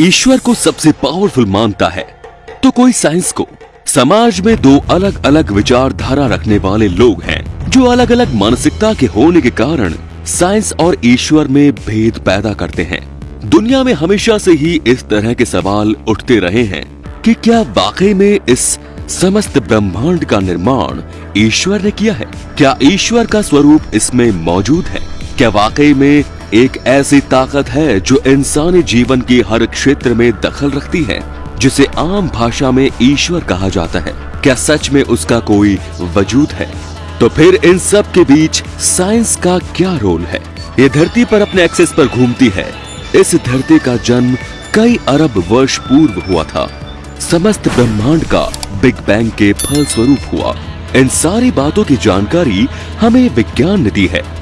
ईश्वर को सबसे पावरफुल मानता है। तो कोई साइंस को, समाज में दो अलग अलग विचारधारा रखने वाले लोग हैं, जो अलग अलग मानसिकता के होने के कारण साइंस और ईश्वर में भेद पैदा करते हैं। दुनिया में हमेशा से ही इस तरह के सवाल उठते रहे हैं कि क्या वाकई में इस समस्त ब्रह्मांड का निर्माण ईश्वर ने किया है? क्या ईश्वर का स्वरूप इसमें मौजूद है? क्या वाकई में एक ऐसी ताकत है जो इंसानी जीवन के हर क्षेत्र में दखल रखती है, जिसे आम भाषा में ईश्वर कहा जाता है। क्या सच में उसका कोई वजूद है? तो फिर इन सब के बीच साइंस का क्या रोल है? ये धरती पर अपने एक्सेस पर घूमती है। इस धरती का जन्म कई अरब वर्ष पूर्व हुआ था। समस्त ब्रह्मांड का बिग बैंग के फल स्वरूप हुआ। इन सारी बातों की जानकारी हमें विज्ञान ने दी है।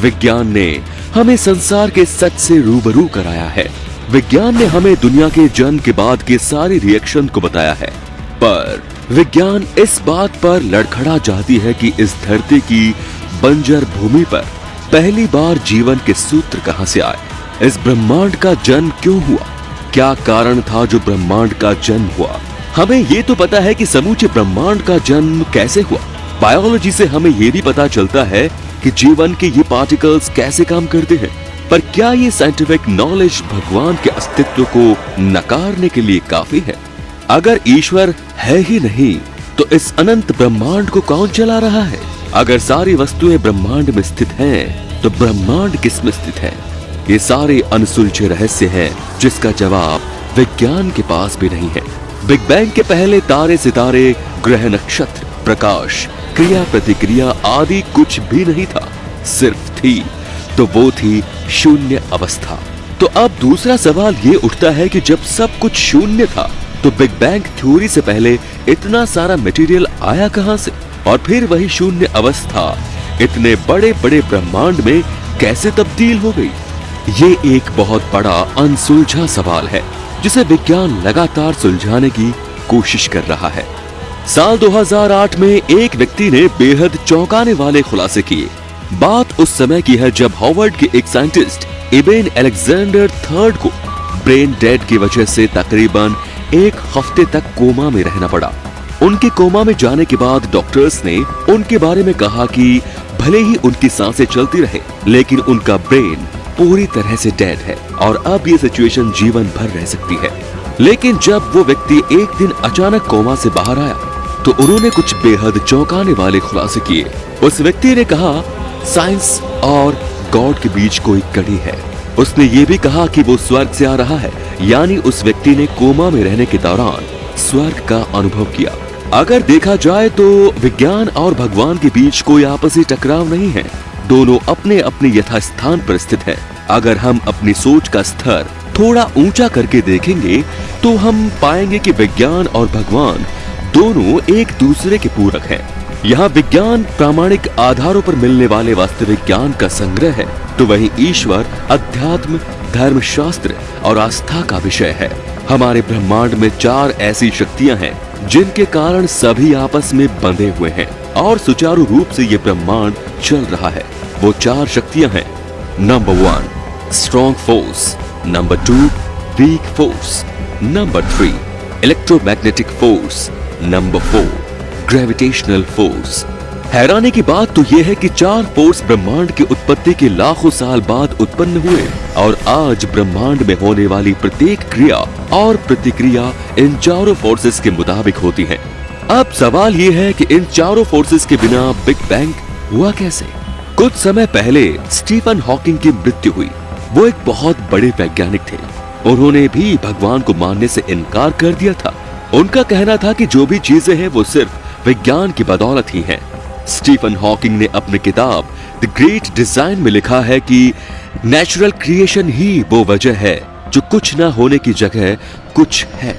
विज्ञान ने हमें संसार के सच से रूबरू कराया है। विज्ञान ने हमें दुनिया के जन्म के बाद के सारे रिएक्शन को बताया है। पर विज्ञान इस बात पर लड़खड़ा जाती है कि इस धरती की बंजर भूमि पर पहली बार जीवन के सूत्र कहाँ से आए? इस ब्रह्मांड का जन्म क्यों हुआ? क्या कारण था जो ब्रह्मांड का जन्म हुआ? हमें ये तो पता है कि समूचे ब्रह्मांड का जन्म कैसे हुआ। बायोलॉजी से हमें ये भी पता चलता है कि जीवन के ये पार्टिकल्स कैसे काम करते हैं पर क्या ये साइंटिफिक नॉलेज भगवान के अस्तित्व को नकारने के लिए काफ़ी है? अगर ईश्वर है ही नहीं तो इस अनंत ब्रह्मांड को कौन चला रहा है? अगर सारी वस्तुएँ ब्रह्मांड में स्थित हैं, तो ब्रह्मांड किसमें स्थित है? ये सारे अनसुलझे रहस्य हैं जिसका जवाब विज्ञान के पास भी नहीं है। बिग बैंग के पहले तारे सितारे ग्रह नक्षत्र प्रकाश क्रिया प्रतिक्रिया आदि कुछ भी नहीं था, सिर्फ़ थी। तो वो थी शून्य अवस्था। तो अब दूसरा सवाल ये उठता है कि जब सब कुछ शून्य था तो बिग बैंग थ्योरी से पहले इतना सारा मटेरियल आया कहाँ से? और फिर वही शून्य अवस्था, इतने बड़े बड़े ब्रह्मांड में कैसे तब्दील हो गई? ये एक बहुत बड़ा अनसुलझा सवाल है, जिसे विज्ञान लगातार सुलझाने की कोशिश कर रहा है। साल 2008 में एक व्यक्ति ने बेहद चौंकाने वाले खुलासे किए। बात उस समय की है जब हार्वर्ड के एक साइंटिस्ट, इबेन अलेक्जेंडर थर्ड को ब्रेन डेड की वजह से तकरीबन एक हफ़्ते तक कोमा में रहना पड़ा। उनके कोमा में जाने के बाद डॉक्टर्स ने उनके बारे में कहा कि भले ही उनकी साँसें चलती रहे, लेकिन उनका ब्रेन पूरी तरह से डेड है और अब ये सिचुएशन जीवन भर रह सकती है। लेकिन जब वो व्यक्ति एक दिन अचानक कोमा से बाहर आया तो उन्होंने कुछ बेहद चौंकाने वाले खुलासे किए। उस व्यक्ति ने कहा, साइंस और गॉड के बीच कोई कड़ी है। उसने ये भी कहा कि वो स्वर्ग से आ रहा है, यानी उस व्यक्ति ने कोमा में रहने के दौरान स्वर्ग का अनुभव किया। अगर देखा जाए तो विज्ञान और भगवान के बीच कोई आपसी टकराव नहीं है। दोनों अपने अपने यथास्थान पर स्थित है। अगर हम अपनी सोच का स्तर थोड़ा ऊँचा करके देखेंगे तो हम पाएँगे कि विज्ञान और भगवान दोनों एक दूसरे के पूरक हैं। यहाँ विज्ञान प्रामाणिक आधारों पर मिलने वाले वास्तविक ज्ञान का संग्रह है। तो वहीं ईश्वर, अध्यात्म धर्म शास्त्र और आस्था का विषय है। हमारे ब्रह्मांड में चार ऐसी शक्तियाँ हैं, जिनके कारण सभी आपस में बंधे हुए हैं और सुचारू रूप से ये ब्रह्मांड चल रहा है। वो चार शक्तियाँ हैं। Number one strong force number two weak force number three electromagnetic force number four gravitational force हैरानी की बात तो यह है कि चार फोर्स ब्रह्मांड की उत्पत्ति के लाखों साल बाद उत्पन्न हुए और आज ब्रह्मांड में होने वाली प्रत्येक क्रिया और प्रतिक्रिया इन चारों फोर्सेस के मुताबिक होती है। अब सवाल ये है कि इन चारों फोर्सेस के बिना बिग बैंग हुआ कैसे? कुछ समय पहले स्टीफन हॉकिंग की मृत्यु हुई। वो एक बहुत बड़े वैज्ञानिक थे। उन्होंने भी भगवान को मानने से इनकार कर दिया था। उनका कहना था कि जो भी चीज़ें हैं, वो सिर्फ़ विज्ञान की बदौलत ही हैं। स्टीफन हॉकिंग ने अपनी किताब द ग्रेट डिज़ाइन में लिखा है कि नेचुरल क्रिएशन ही वो वजह है जो कुछ ना होने की जगह कुछ है।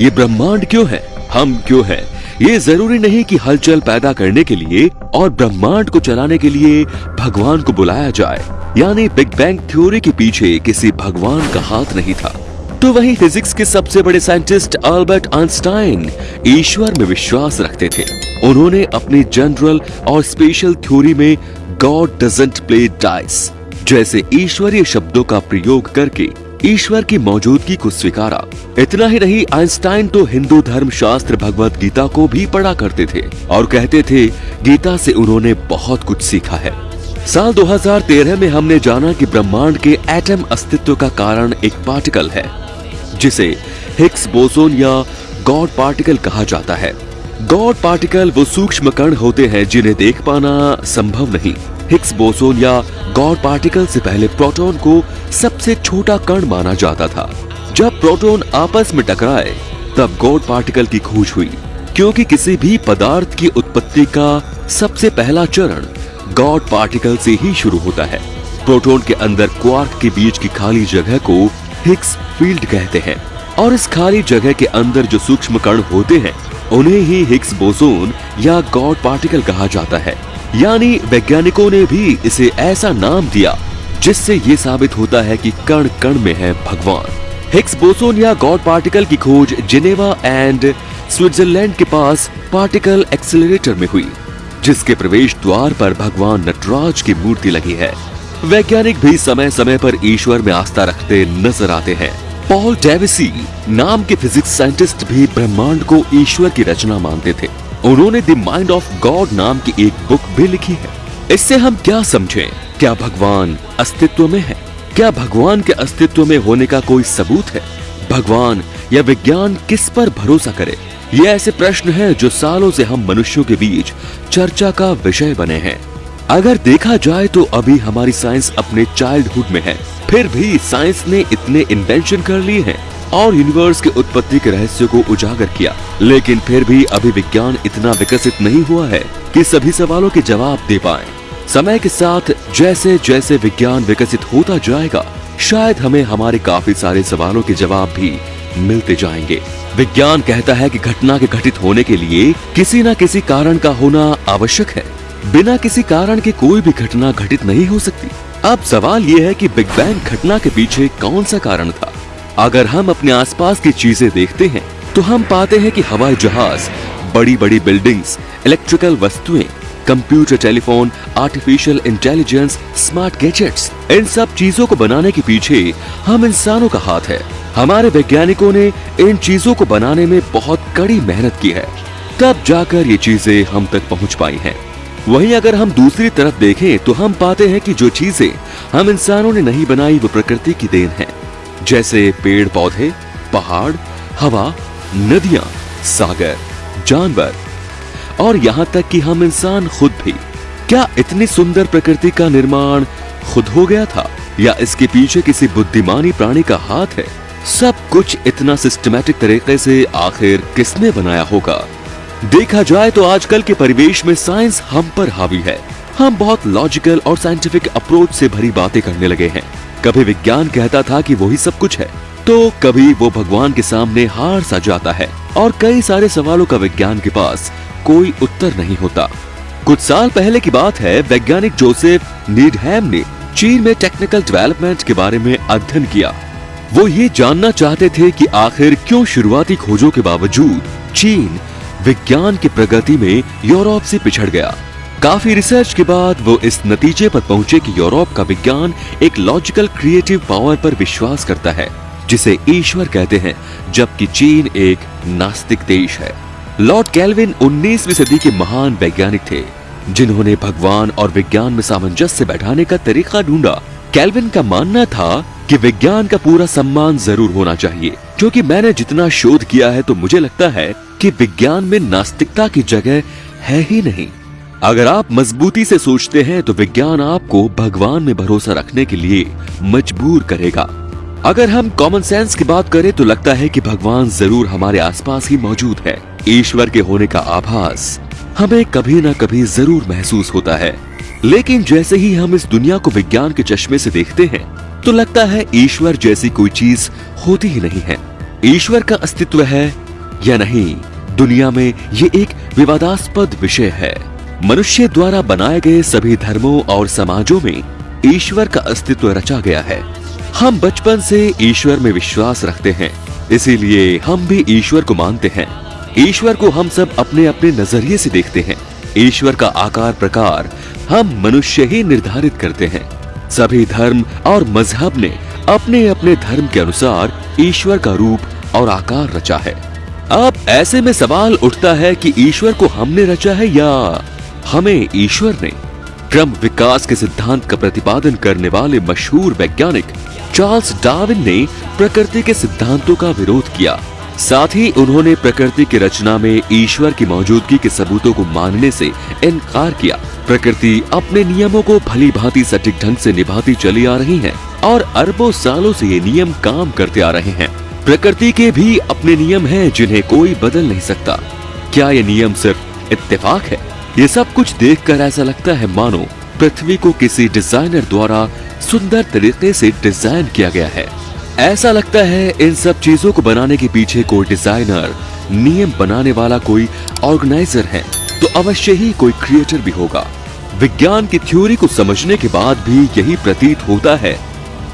ये ब्रह्मांड क्यों है? हम क्यों है? ये ज़रूरी नहीं कि हलचल पैदा करने के लिए और ब्रह्मांड को चलाने के लिए भगवान को बुलाया जाए। यानी बिग बैंग थ्योरी के पीछे किसी भगवान का हाथ नहीं था। तो वहीं फिजिक्स के सबसे बड़े साइंटिस्ट अल्बर्ट आइंस्टाइन ईश्वर में विश्वास रखते थे। उन्होंने अपने जनरल और स्पेशल थ्योरी में गॉड प्ले डाइस जैसे ईश्वरीय शब्दों का प्रयोग करके ईश्वर की मौजूदगी को स्वीकारा। इतना ही नहीं आइंस्टाइन तो हिंदू धर्म शास्त्र भगवत गीता को भी पढ़ा करते थे और कहते थे, गीता से उन्होंने बहुत कुछ सीखा है। साल 2013 में हमने जाना कि ब्रह्मांड के एटम अस्तित्व का कारण एक पार्टिकल है। जिसे हिग्स बोसोन या गॉड पार्टिकल कहा जाता है। गॉड पार्टिकल वो सूक्ष्म कण होते हैं जिन्हें देख पाना संभव नहीं। हिग्स बोसोन या गॉड पार्टिकल से पहले प्रोटॉन को सबसे छोटा कण माना जाता था। जब प्रोटॉन आपस में टकराए, तब गॉड पार्टिकल की खोज हुई। क्योंकि किसी भी पदार्थ की उत्पत्ति का सबसे पहला चरण गॉड पार्टिकल से ही शुरू होता है। प्रोटॉन के अंदर क्वार्क के बीच की खाली जगह को हिग्स फ़ील्ड कहते हैं और इस खाली जगह के अंदर जो सूक्ष्म कण होते हैं, उन्हें ही हिग्स बोसोन या गॉड पार्टिकल कहा जाता है। यानी वैज्ञानिकों ने भी इसे ऐसा नाम दिया, जिससे ये साबित होता है कि कण कण में है भगवान। हिक्स बोसोन या गॉड पार्टिकल की खोज जिनेवा एंड स्विट्जरलैंड के पास पार्टिकल एक्सेलरेटर में हुई, जिसके प्रवेश द्वार पर भगवान नटराज की मूर्ति लगी है। वैज्ञानिक भी समय समय पर ईश्वर में आस्था रखते नज़र आते हैं। पॉल डेविसी नाम के फिजिक्स साइंटिस्ट भी ब्रह्मांड को ईश्वर की रचना मानते थे। उन्होंने द माइंड ऑफ़ गॉड नाम की एक बुक भी लिखी है। इससे हम क्या समझें? क्या भगवान अस्तित्व में है? क्या भगवान के अस्तित्व में होने का कोई सबूत है? भगवान या विज्ञान किस पर भरोसा करे? ये ऐसे प्रश्न हैं जो सालों से हम मनुष्यों के बीच चर्चा का विषय बने हैं। अगर देखा जाए तो अभी हमारी साइंस अपने चाइल्डहुड में है। फिर भी साइंस ने इतने इन्वेंशन कर लिए हैं और यूनिवर्स के उत्पत्ति के रहस्य को उजागर किया। लेकिन फिर भी अभी विज्ञान इतना विकसित नहीं हुआ है कि सभी सवालों के जवाब दे पाए। समय के साथ जैसे जैसे विज्ञान विकसित होता जाएगा, शायद हमें हमारे काफ़ी सारे सवालों के जवाब भी मिलते जाएँगे। विज्ञान कहता है कि घटना के घटित होने के लिए किसी न किसी कारण का होना आवश्यक है। बिना किसी कारण के कोई भी घटना घटित नहीं हो सकती। अब सवाल ये है कि बिग बैंग घटना के पीछे कौन सा कारण था? अगर हम अपने आसपास की चीज़ें देखते हैं तो हम पाते हैं कि हवाई जहाज़ बड़ी बड़ी बिल्डिंग्स, इलेक्ट्रिकल वस्तुएँ, computer telephone, artificial intelligence, smart gadgets, इन सब चीज़ों को बनाने के पीछे हम इंसानों का हाथ है। हमारे वैज्ञानिकों ने इन चीज़ों को बनाने में बहुत कड़ी मेहनत की है। तब जाकर ये चीज़ें हम तक पहुँच पाई हैं। वहीं अगर हम दूसरी तरफ़ देखें तो हम पाते हैं कि जो चीज़ें हम इंसानों ने नहीं बनाई वो प्रकृति की देन है। जैसे पेड़, पौधे, पहाड़, हवा, नदियाँ, सागर, जानवर। और यहाँ तक कि हम इंसान खुद भी। क्या इतनी सुंदर प्रकृति का निर्माण खुद हो गया था? या इसके पीछे किसी बुद्धिमानी प्राणी का हाथ है? सब कुछ इतना सिस्टमेटिक तरीके से आखिर किसने बनाया होगा? देखा जाए तो आजकल के परिवेश में साइंस हम पर हावी है। हम बहुत लॉजिकल और साइंटिफिक अप्रोच से भरी बातें करने लगे हैं। कभी विज्ञान कहता था कि वही सब कुछ है तो कभी वो भगवान के सामने हार सा जाता है, और कई सारे सवालों का विज्ञान के पास कोई उत्तर नहीं होता। कुछ साल पहले की बात है, वैज्ञानिक जोसेफ नीडहैम ने चीन में टेक्निकल डेवलपमेंट के बारे में अध्ययन किया। वो ये जानना चाहते थे कि आखिर क्यों शुरुआती खोजों के बावजूद चीन विज्ञान की प्रगति में यूरोप से पिछड़ गया। काफ़ी रिसर्च के बाद वो इस नतीजे पर पहुँचे कि यूरोप का विज्ञान एक लॉजिकल क्रिएटिव पावर पर विश्वास करता है, जिसे ईश्वर कहते हैं, जबकि चीन एक नास्तिक देश है। लॉर्ड कैल्विन 19वीं सदी के महान वैज्ञानिक थे, जिन्होंने भगवान और विज्ञान में सामंजस्य बैठाने का तरीका ढूंढा। कैलविन का मानना था कि विज्ञान का पूरा सम्मान ज़रूर होना चाहिए, क्योंकि मैंने जितना शोध किया है तो मुझे लगता है कि विज्ञान में नास्तिकता की जगह है ही नहीं। अगर आप मजबूती से सोचते हैं तो विज्ञान आपको भगवान में भरोसा रखने के लिए मजबूर करेगा। अगर हम कॉमन सेंस की बात करें तो लगता है कि भगवान ज़रूर हमारे आसपास ही मौजूद है। ईश्वर के होने का आभास हमें कभी न कभी ज़रूर महसूस होता है। लेकिन जैसे ही हम इस दुनिया को विज्ञान के चश्मे से देखते हैं तो लगता है ईश्वर जैसी कोई चीज़ होती ही नहीं है। ईश्वर का अस्तित्व है या नहीं? दुनिया में ये एक विवादास्पद विषय है। मनुष्य द्वारा बनाए गए सभी धर्मों और समाजों में ईश्वर का अस्तित्व रचा गया है। हम बचपन से ईश्वर में विश्वास रखते हैं, इसीलिए हम भी ईश्वर को मानते हैं। ईश्वर को हम सब अपने अपने नज़रिए से देखते हैं। ईश्वर का आकार प्रकार हम मनुष्य ही निर्धारित करते हैं। सभी धर्म और मज़हब ने अपने अपने धर्म के अनुसार ईश्वर का रूप और आकार रचा है। अब ऐसे में सवाल उठता है कि ईश्वर को हमने रचा है या हमें ईश्वर ने? क्रम विकास के सिद्धांत का प्रतिपादन करने वाले मशहूर वैज्ञानिक चार्ल्स डार्विन ने प्रकृति के सिद्धांतों का विरोध किया। साथ ही उन्होंने प्रकृति की रचना में ईश्वर की मौजूदगी के सबूतों को मानने से इनकार किया। प्रकृति अपने नियमों को भली भांति सटीक ढंग से निभाती चली आ रही है और अरबों सालों से ये नियम काम करते आ रहे हैं। प्रकृति के भी अपने नियम हैं जिन्हें कोई बदल नहीं सकता। क्या ये नियम सिर्फ़ इत्तेफाक है? ये सब कुछ देखकर ऐसा लगता है, मानो पृथ्वी को किसी डिज़ाइनर द्वारा सुंदर तरीके से डिज़ाइन किया गया है। ऐसा लगता है, इन सब चीज़ों को बनाने के पीछे कोई डिज़ाइनर, नियम बनाने वाला कोई ऑर्गेनाइजर है तो अवश्य ही कोई क्रिएटर भी होगा। विज्ञान की थ्योरी को समझने के बाद भी यही प्रतीत होता है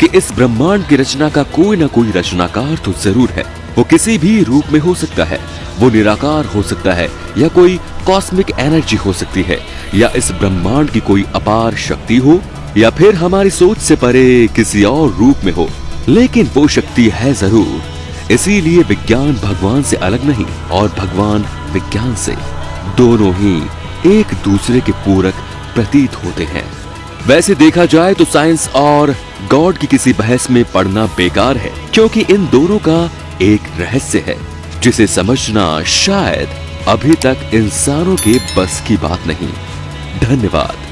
कि इस ब्रह्मांड की रचना का कोई ना कोई रचनाकार तो ज़रूर है। वो किसी भी रूप में हो सकता है। वो निराकार हो सकता है, या कोई कॉस्मिक एनर्जी हो सकती है, या इस ब्रह्मांड की कोई अपार शक्ति हो, या फिर हमारी सोच से परे किसी और रूप में हो। लेकिन वो शक्ति है ज़रूर। इसीलिए विज्ञान भगवान से अलग नहीं, और भगवान विज्ञान से। दोनों ही एक दूसरे के पूरक प्रतीत होते हैं। वैसे देखा जाए तो साइंस और गॉड की किसी बहस में पढ़ना बेकार है, क्योंकि इन दोनों का एक रहस्य है, जिसे समझना शायद अभी तक इंसानों के बस की बात नहीं। धन्यवाद।